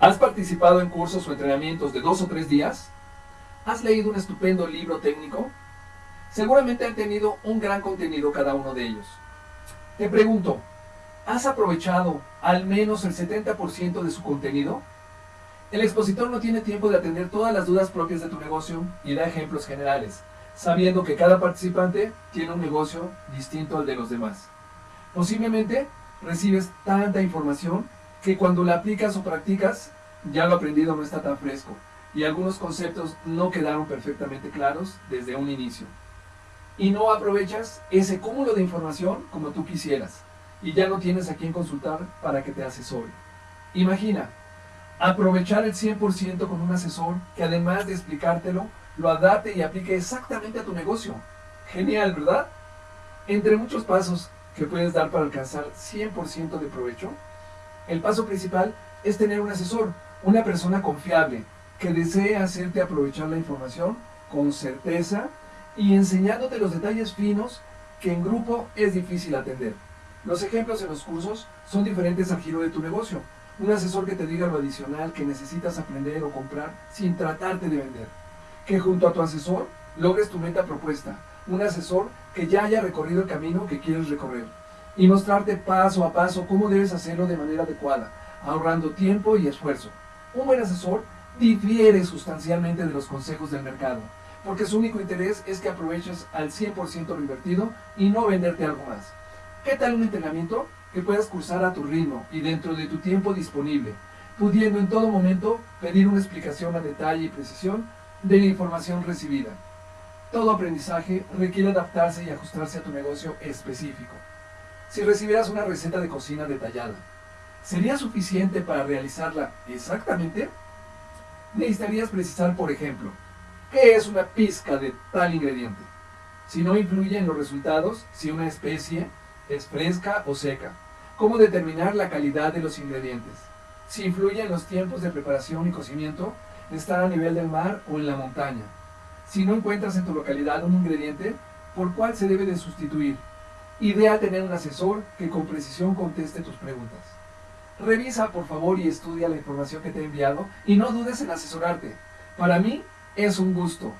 ¿Has participado en cursos o entrenamientos de dos o tres días? ¿Has leído un estupendo libro técnico? Seguramente han tenido un gran contenido cada uno de ellos. Te pregunto, ¿has aprovechado al menos el 70% de su contenido? El expositor no tiene tiempo de atender todas las dudas propias de tu negocio y da ejemplos generales, sabiendo que cada participante tiene un negocio distinto al de los demás. Posiblemente recibes tanta información que cuando la aplicas o practicas, ya lo aprendido no está tan fresco y algunos conceptos no quedaron perfectamente claros desde un inicio. Y no aprovechas ese cúmulo de información como tú quisieras y ya no tienes a quien consultar para que te asesore. Imagina, aprovechar el 100% con un asesor que además de explicártelo, lo adapte y aplique exactamente a tu negocio. Genial, ¿verdad? Entre muchos pasos que puedes dar para alcanzar 100% de provecho, el paso principal es tener un asesor, una persona confiable, que desee hacerte aprovechar la información con certeza y enseñándote los detalles finos que en grupo es difícil atender. Los ejemplos en los cursos son diferentes al giro de tu negocio. Un asesor que te diga lo adicional que necesitas aprender o comprar sin tratarte de vender. Que junto a tu asesor logres tu meta propuesta. Un asesor que ya haya recorrido el camino que quieres recorrer y mostrarte paso a paso cómo debes hacerlo de manera adecuada, ahorrando tiempo y esfuerzo. Un buen asesor difiere sustancialmente de los consejos del mercado, porque su único interés es que aproveches al 100% lo invertido y no venderte algo más. ¿Qué tal un entrenamiento que puedas cursar a tu ritmo y dentro de tu tiempo disponible, pudiendo en todo momento pedir una explicación a detalle y precisión de la información recibida? Todo aprendizaje requiere adaptarse y ajustarse a tu negocio específico. Si recibieras una receta de cocina detallada, ¿sería suficiente para realizarla exactamente? Necesitarías precisar, por ejemplo, qué es una pizca de tal ingrediente, si no influye en los resultados, si una especie es fresca o seca, cómo determinar la calidad de los ingredientes, si influye en los tiempos de preparación y cocimiento, estar a nivel del mar o en la montaña, si no encuentras en tu localidad un ingrediente, ¿por cuál se debe de sustituir? Ideal tener un asesor que con precisión conteste tus preguntas. Revisa por favor y estudia la información que te he enviado y no dudes en asesorarte. Para mí es un gusto.